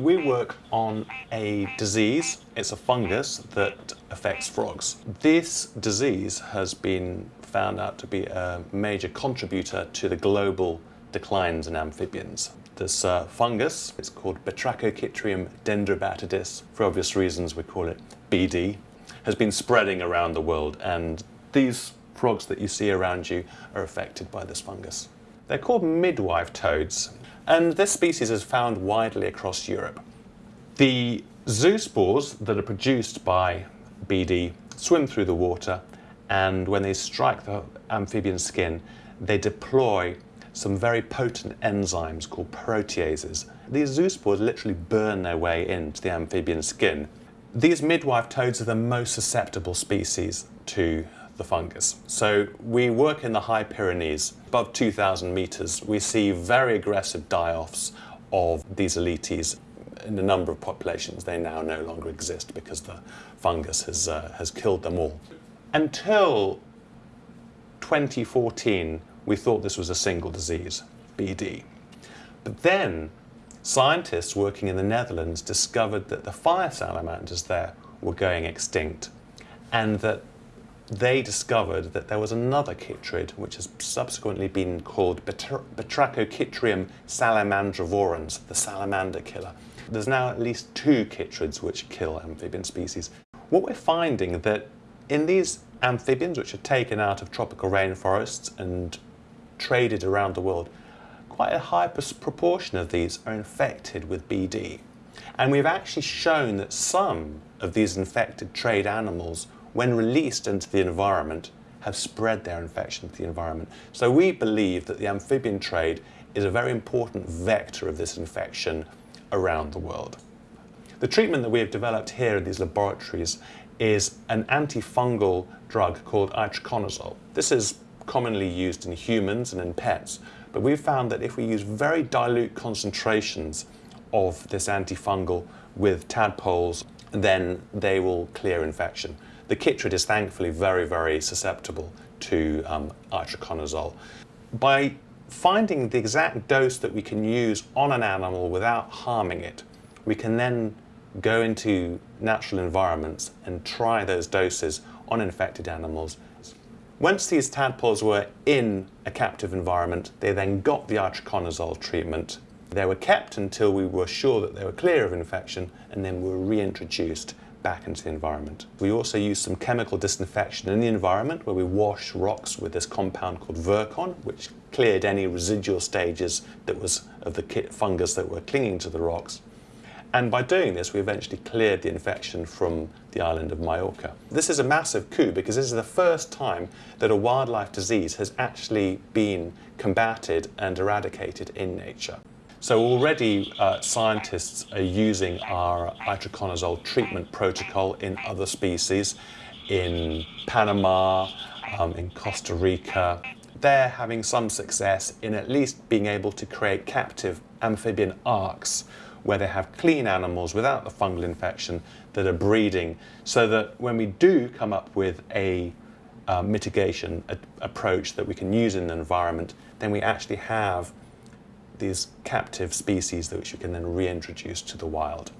We work on a disease, it's a fungus that affects frogs. This disease has been found out to be a major contributor to the global declines in amphibians. This uh, fungus, it's called Batrachochytrium dendrobatidis. For obvious reasons, we call it BD, has been spreading around the world and these frogs that you see around you are affected by this fungus. They're called midwife toads and this species is found widely across Europe. The zoospores that are produced by BD swim through the water and when they strike the amphibian skin, they deploy some very potent enzymes called proteases. These zoospores literally burn their way into the amphibian skin. These midwife toads are the most susceptible species to the fungus. So we work in the high Pyrenees, above 2,000 meters. We see very aggressive die-offs of these Alytes in a number of populations. They now no longer exist because the fungus has, uh, has killed them all. Until 2014, we thought this was a single disease, BD. But then scientists working in the Netherlands discovered that the fire salamanders there were going extinct and that they discovered that there was another chytrid which has subsequently been called Batrachochytrium salamandrivorans, the salamander killer. There's now at least two chytrids which kill amphibian species. What we're finding that in these amphibians which are taken out of tropical rainforests and traded around the world, quite a high proportion of these are infected with BD. And we've actually shown that some of these infected trade animals when released into the environment, have spread their infection to the environment. So we believe that the amphibian trade is a very important vector of this infection around the world. The treatment that we have developed here in these laboratories is an antifungal drug called itraconazole. This is commonly used in humans and in pets, but we've found that if we use very dilute concentrations of this antifungal with tadpoles, then they will clear infection. The chytrid is thankfully very, very susceptible to um, itraconazole. By finding the exact dose that we can use on an animal without harming it, we can then go into natural environments and try those doses on infected animals. Once these tadpoles were in a captive environment, they then got the itraconazole treatment. They were kept until we were sure that they were clear of infection and then were reintroduced back into the environment. We also use some chemical disinfection in the environment where we wash rocks with this compound called Virkon, which cleared any residual stages that was of the fungus that were clinging to the rocks. And by doing this, we eventually cleared the infection from the island of Majorca. This is a massive coup because this is the first time that a wildlife disease has actually been combated and eradicated in nature. So already uh, scientists are using our itraconazole treatment protocol in other species, in Panama, um, in Costa Rica. They're having some success in at least being able to create captive amphibian arks where they have clean animals without the fungal infection that are breeding so that when we do come up with a uh, mitigation a approach that we can use in the environment, then we actually have these captive species that which you can then reintroduce to the wild.